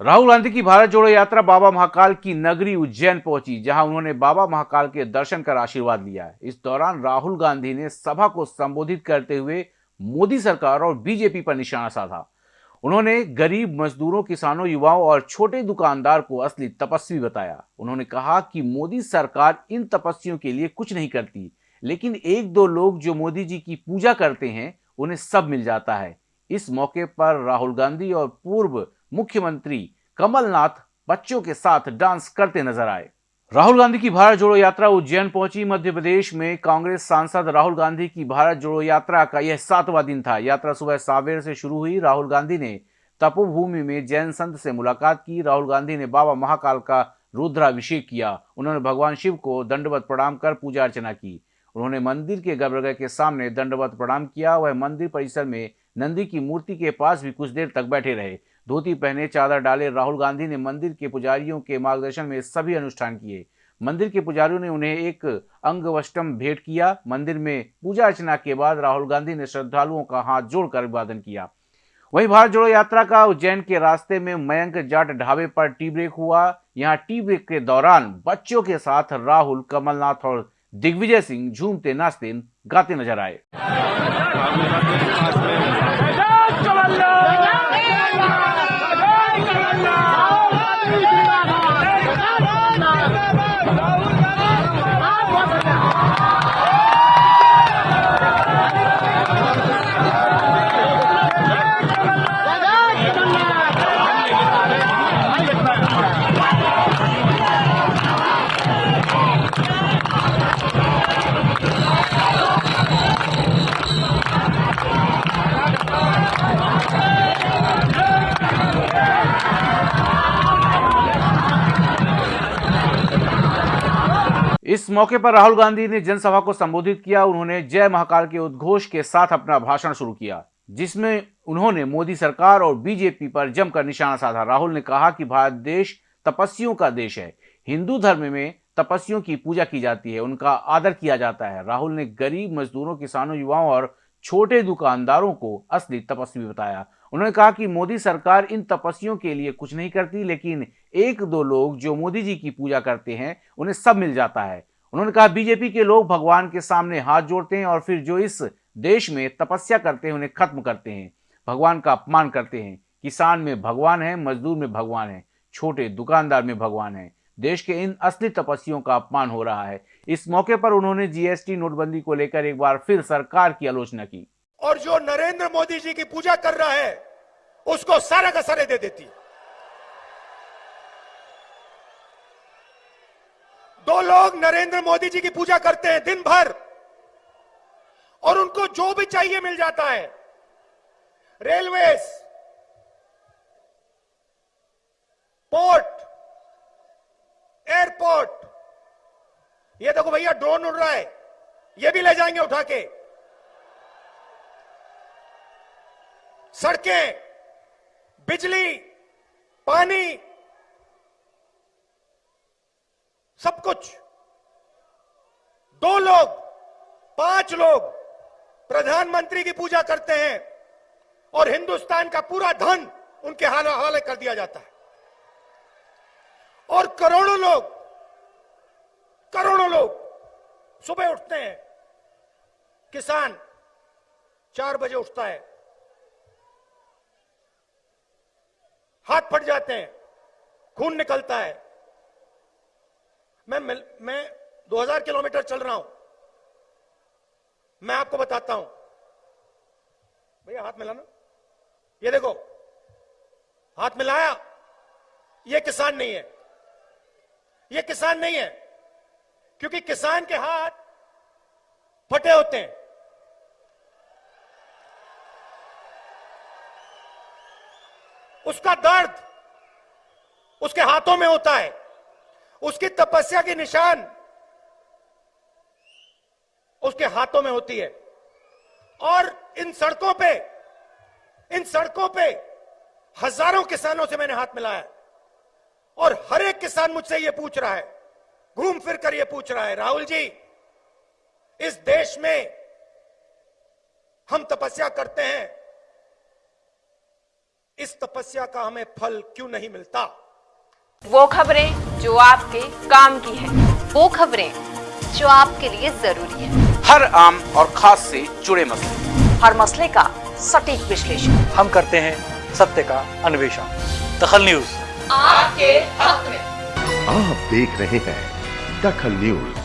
राहुल गांधी की भारत जोड़ो यात्रा बाबा महाकाल की नगरी उज्जैन पहुँची, जहाँ उन्होंने बाबा महाकाल के दर्शन कर आशीर्वाद लिया इस दौरान राहुल गांधी ने सभा को संबोधित करते हुए मोदी सरकार और बीजेपी पर निशाना साधा। उन्होंने गरीब मजदूरों, किसानों, युवाओं और छोटे दुकानदार को असली तपस्वी बताया। उन्होंने कहा कि मोदी सरकार इन तपस्वियों के लिए कुछ नहीं करती, लेकिन एक दो लोग जो मोदी जी की पूजा करते हैं, उन्हें सब मिल जाता है। इस मौके पर राहुल गांधी और पूर्व मुख्यमंत्री कमलनाथ बच्चों के साथ डांस करते नज़र आए। राहुल गांधी की भारत जोड़ो यात्रा उज्जैन पहुँची। मध्य प्रदेश में कांग्रेस सांसद राहुल गांधी की भारत जोड़ो यात्रा का यह सातवां दिन था। यात्रा सुबह सावेर से शुरू हुई। राहुल गांधी ने तपोभूमि में जैन संत से मुलाकात की। राहुल गांधी ने बाबा महाकाल का रुद्राभिषेक किया। उन्होंने भगवान शिव को दंडवत प्रणाम कर पूजा अर्चना की। उन्होंने मंदिर के गर्भगृह के सामने दंडवत प्रणाम किया। वह मंदिर परिसर में नंदी की मूर्ति के पास भी कुछ देर तक बैठे रहे। धोती पहने, चादर डाले, राहुल गांधी ने मंदिर के पुजारियों के मार्गदर्शन में सभी अनुष्ठान किए। मंदिर के पुजारियों ने उन्हें एक अंगवष्टम भेंट किया। मंदिर में पूजा अर्चना के बाद राहुल गांधी ने श्रद्धालुओं का हाथ जोड़कर अभिवादन किया। वहीं भारत जोड़ो यात्रा का उज्जैन के रास्ते में मयंक जाट ढाबे पर टी ब्रेक हुआ। यहाँ टी ब्रेक के दौरान बच्चों के साथ राहुल, कमलनाथ और दिग्विजय सिंह झूमते, नाचते, गाते नज़र आए। கரங்கள் அல்ல इस मौके पर राहुल गांधी ने जनसभा को संबोधित किया। उन्होंने जय महाकाल के उद्घोष के साथ अपना भाषण शुरू किया, जिसमें उन्होंने मोदी सरकार और बीजेपी पर जमकर निशाना साधा। राहुल ने कहा कि भारत देश तपस्वियों का देश है। हिंदू धर्म में तपस्वियों की पूजा की जाती है, उनका आदर किया जाता है। राहुल ने गरीब, मजदूरों, किसानों, युवाओं और छोटे दुकानदारों को असली तपस्वी बताया। उन्होंने कहा कि मोदी सरकार इन तपस्वियों के लिए कुछ नहीं करती, लेकिन एक दो लोग जो मोदी जी की पूजा करते हैं, उन्हें सब मिल जाता है। उन्होंने कहा, बीजेपी के लोग भगवान के सामने हाथ जोड़ते हैं और फिर जो इस देश में तपस्या करते हैं, उन्हें खत्म करते हैं। भगवान का अपमान करते हैं। किसान में भगवान है, मजदूर में भगवान है, छोटे दुकानदार में भगवान है। देश के इन असली तपस्वियों का अपमान हो रहा है। इस मौके पर उन्होंने जीएसटी नोटबंदी को लेकर एक बार फिर सरकार की आलोचना की। और जो नरेंद्र मोदी जी की पूजा कर रहा है, उसको सारा का सारे दे देती दो लोग नरेंद्र मोदी जी की पूजा करते हैं दिन भर। और उनको जो भी चाहिए मिल जाता है। Railways, port, airport. ये देखो भैया, ड्रोन उड़ रहा है। ये भी ले जाएँगे उठा के। सड़कें, बिजली, पानी सब कुछ। दो लोग, पाँच लोग प्रधानमंत्री की पूजा करते हैं और हिंदुस्तान का पूरा धन उनके हवाले कर दिया जाता है। और करोड़ों लोग करोड़ों लोग सुबह उठते हैं। किसान चार बजे उठता है। हाथ फट जाते हैं। खून निकलता है। मैं मैं 2000 किलोमीटर चल रहा हूँ। मैं आपको बताता हूँ। भैया, हाथ मिलाना। ये देखो, हाथ मिलाया। ये किसान नहीं है। ये किसान नहीं है, क्योंकि किसान के हाथ फटे होते हैं। उसका दर्द उसके हाथों में होता है। उसकी तपस्या की निशान उसके हाथों में होती है। और इन सड़कों पे, इन सड़कों पे हज़ारों किसानों से मैंने हाथ मिलाया और हर एक किसान मुझसे यह पूछ रहा है, घूम फिर कर यह पूछ रहा है, राहुल जी, इस देश में हम तपस्या करते हैं। इस तपस्या का हमें फल क्यों नहीं मिलता? वो खबरें जो आपके काम की है। वो खबरें जो आपके लिए ज़रूरी है। हर आम और खास से जुड़े मसले। हर मसले का सटीक विश्लेषण। हम करते हैं सत्य का अन्वेषण। दखल न्यूज़। आपके हक में। आप देख रहे हैं दखल न्यूज़।